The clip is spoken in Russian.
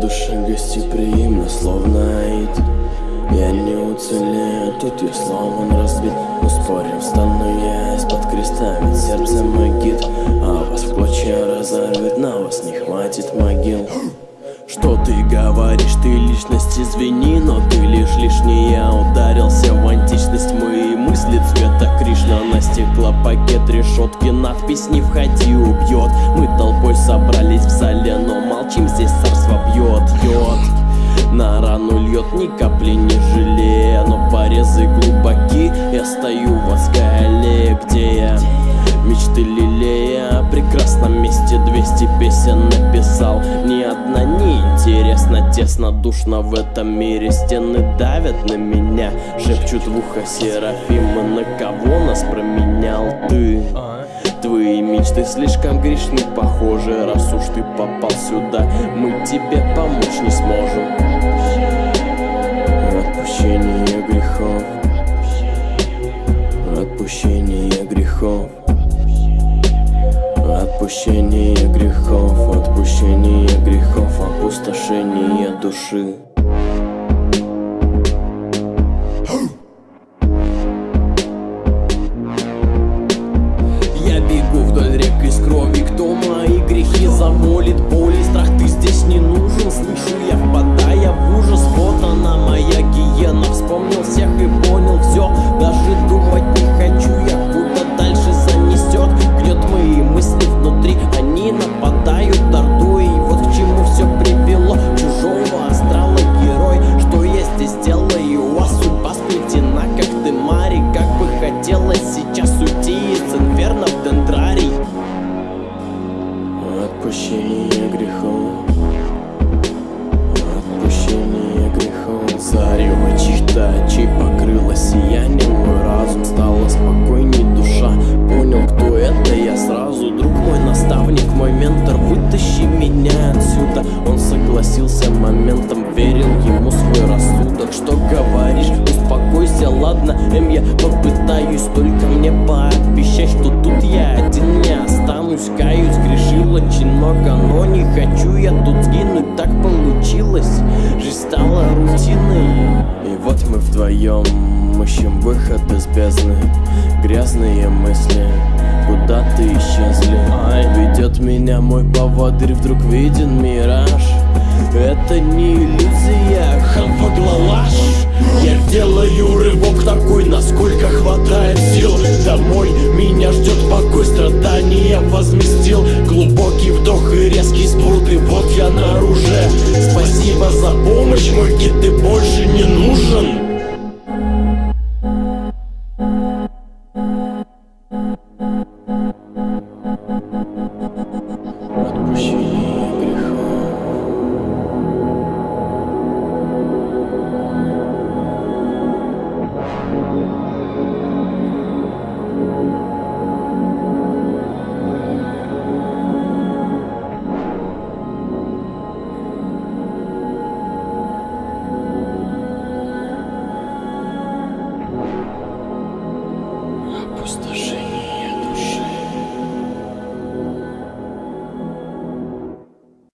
душа гостеприимна, словно Аид. Я не уцелею, тут я словно разбит. Но спорим, встану я из-под креста Ведь сердце магит, а вас в клочья разорвет На вас не хватит могил. Что ты говоришь, ты личность, извини, но ты лишь лишний. Я ударился в античность, мои мысли цвета Кришна. На стеклопакет решетки, надпись не входи, убьет Мы толпой собрались в зале, но молчим, стою в адской аллее, где я мечты лелея. О прекрасном месте 200 песен написал. Ни одна не интересна, тесно, душно в этом мире. Стены давят на меня, шепчут в ухо Серафимы На кого нас променял ты? Твои мечты слишком грешны, похоже Раз уж ты попал сюда, мы тебе помочь не сможем. Отпущение грехов Отпущение грехов. Отпущение грехов, отпущение грехов, опустошение души. Я бегу вдоль рек из крови, кто мои грехи замолит Боль бы хотелось сейчас уйти из инферно в дендрарий. Отпущение грехов. Отпущение грехов. Зарево чьих-то очей покрыло сиянием Мой разум. Стало спокойней душа. Понял, кто это я. Сразу Друг мой наставник, мой ментор. Вытащи меня отсюда. Он согласился моментом. Верил ему свой рассудок. Что говоришь? Успокойся, ладно, Эм, я попытаюсь Только мне пообещать, что тут я один не останусь. Каюсь, грешил очень много, но не хочу я тут сгинуть. Так получилось, жизнь стала рутиной. И вот мы вдвоем ищем выход из бездны. Грязные мысли куда ты исчезли Ведет меня мой поводырь, вдруг виден мираж. Это не иллюзия, хамфаглалаш Я делаю рывок такой, насколько olmuştur.